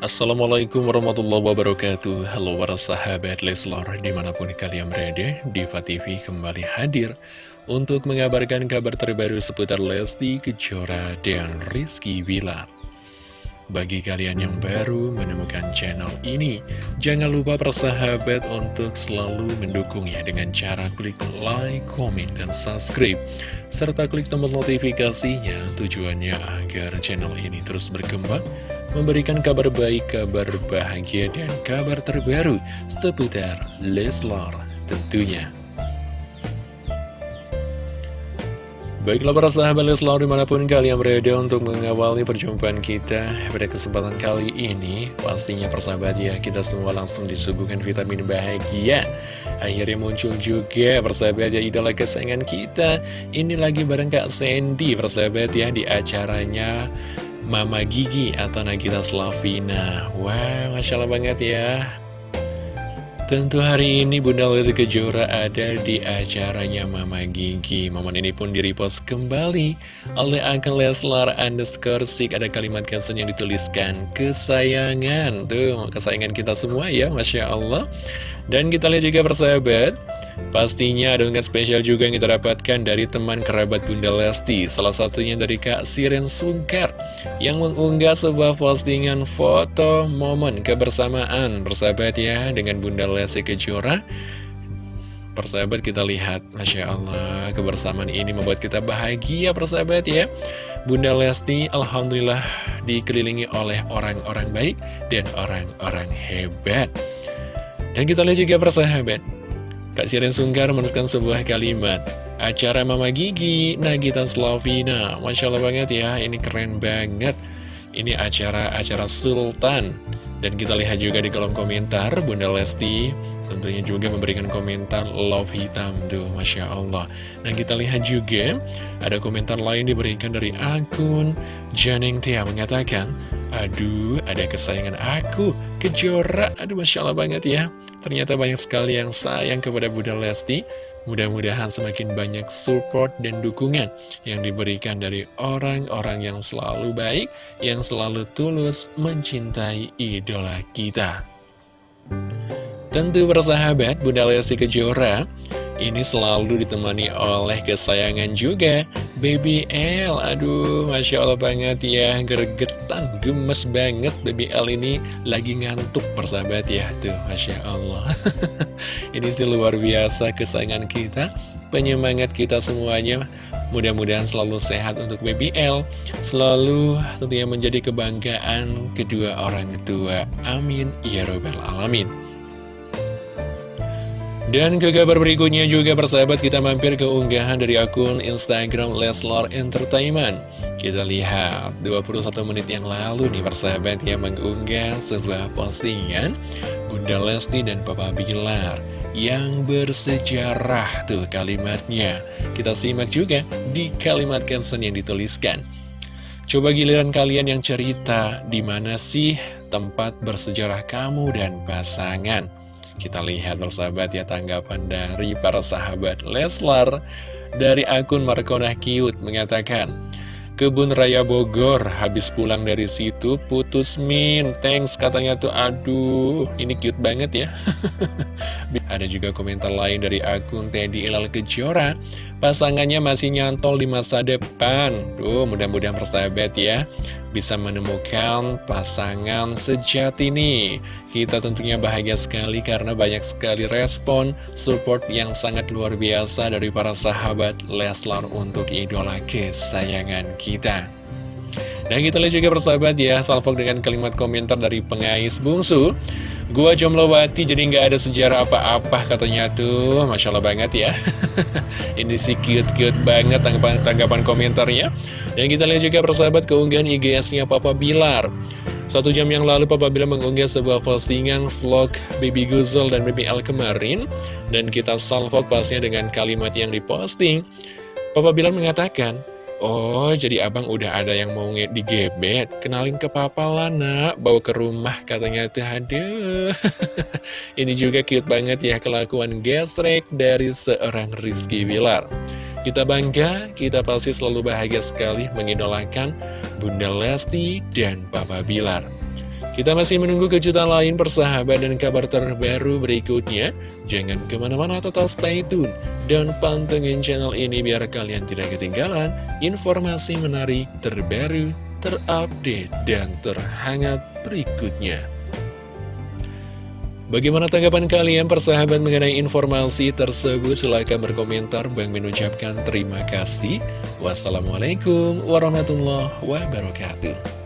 Assalamualaikum warahmatullahi wabarakatuh Halo para sahabat Leslar di mana pun kalian berada Diva TV kembali hadir Untuk mengabarkan kabar terbaru seputar Lesti Kejora dan Rizky Wilar bagi kalian yang baru menemukan channel ini, jangan lupa persahabat untuk selalu mendukungnya dengan cara klik like, comment, dan subscribe. Serta klik tombol notifikasinya tujuannya agar channel ini terus berkembang, memberikan kabar baik, kabar bahagia, dan kabar terbaru seputar Leslar tentunya. Baiklah para sahabat Leslar di mana pun kalian berada untuk mengawali perjumpaan kita pada kesempatan kali ini Pastinya persahabat ya kita semua langsung disuguhkan vitamin bahagia Akhirnya muncul juga persahabat ya idola kesayangan kita Ini lagi bareng Kak Sandy persahabat ya di acaranya Mama Gigi atau Nagita Slavina. Wah Masya Allah banget ya. Tentu hari ini Bunda Lesti Kejora ada di acaranya Mama Gigi. Momen ini pun direpost kembali oleh akun Leslar underscore sik. Ada kalimat caption yang dituliskan Kesayangan. Tuh kesayangan kita semua ya Masya Allah. Dan kita lihat juga persahabat Pastinya ada unggahan spesial juga yang kita dapatkan dari teman kerabat Bunda Lesti Salah satunya dari Kak Siren Sungkar Yang mengunggah sebuah postingan foto momen kebersamaan. Bersahabat ya dengan Bunda Lesti Kejora. Persahabat kita lihat. Masya Allah kebersamaan ini membuat kita bahagia persahabat ya. Bunda Lesti Alhamdulillah dikelilingi oleh orang-orang baik dan orang-orang hebat. Dan kita lihat juga persahabat Kak Siren Sungkar menuliskan sebuah kalimat. Acara Mama Gigi, Nagita Slavina. Masya Allah banget ya, ini keren banget. Ini acara-acara Sultan. Dan kita lihat juga di kolom komentar Bunda Lesti tentunya juga memberikan komentar love hitam tuh Masya Allah. Nah kita lihat juga ada komentar lain diberikan dari akun Janeng Tia mengatakan Aduh ada kesayangan aku Kejora. Aduh Masya Allah banget ya Ternyata banyak sekali yang sayang kepada Bunda Lesti. Mudah-mudahan semakin banyak support dan dukungan yang diberikan dari orang-orang yang selalu baik, yang selalu tulus mencintai idola kita. Tentu bersahabat, Bunda Lesti Kejora ini selalu ditemani oleh kesayangan juga. Baby L Aduh Masya Allah banget ya. Gergetan, gemes banget Baby L ini. Lagi ngantuk persahabat ya. Tuh Masya Allah. Ini sih luar biasa kesayangan kita. Penyemangat kita semuanya. Mudah-mudahan selalu sehat untuk Baby L. Selalu tentunya menjadi kebanggaan kedua orang tua. Amin. Ya Robbal Alamin dan ke kabar berikutnya juga persahabat kita mampir ke unggahan dari akun Instagram Leslar Entertainment. Kita lihat 21 menit yang lalu nih persahabat yang mengunggah sebuah postingan Bunda Lesti dan Papa Bilar yang bersejarah tuh kalimatnya. Kita simak juga di kalimat caption yang dituliskan. Coba giliran kalian yang cerita di mana sih tempat bersejarah kamu dan pasangan kita lihat bersahabat ya tanggapan dari para sahabat Leslar Dari akun Markona Cute mengatakan Kebun Raya Bogor habis pulang dari situ putus min Thanks katanya tuh. Aduh ini cute banget ya Ada juga komentar lain dari akun Teddy Ilal Kejora Pasangannya masih nyantol di masa depan Duh mudah-mudahan persahabat ya bisa menemukan pasangan sejati nih. Kita tentunya bahagia sekali karena banyak sekali respon, support yang sangat luar biasa dari para sahabat Leslar untuk idola kesayangan kita. Dan kita lihat juga persahabat ya, salvo dengan kalimat komentar dari pengais bungsu. Gua Jomlowati jadi nggak ada sejarah apa-apa katanya tuh. Masya Allah banget ya. Ini sih cute-cute banget tanggapan, tanggapan komentarnya. Dan kita lihat juga persahabat keunggahan IGS-nya Papa Bilar. Satu jam yang lalu Papa Bilar mengunggah sebuah postingan vlog Baby Guzel dan Baby L kemarin. Dan kita salvo pasnya dengan kalimat yang diposting. Papa Bilar mengatakan Oh, jadi abang udah ada yang mau digebet. Kenalin ke papa lah, nak. Bawa ke rumah, katanya tuh. Aduh. Ini juga cute banget ya kelakuan gesrek dari seorang Rizky Wilar. Kita bangga, kita pasti selalu bahagia sekali mengidolakan Bunda Lesti dan Papa Bilar. Kita masih menunggu kejutan lain persahabat dan kabar terbaru berikutnya. Jangan ke mana-mana tetap stay tune dan pantengin channel ini biar kalian tidak ketinggalan informasi menarik terbaru, terupdate, dan terhangat berikutnya. Bagaimana tanggapan kalian persahabat mengenai informasi tersebut? Silahkan berkomentar. Bang mengucapkan terima kasih. Wassalamualaikum warahmatullahi wabarakatuh.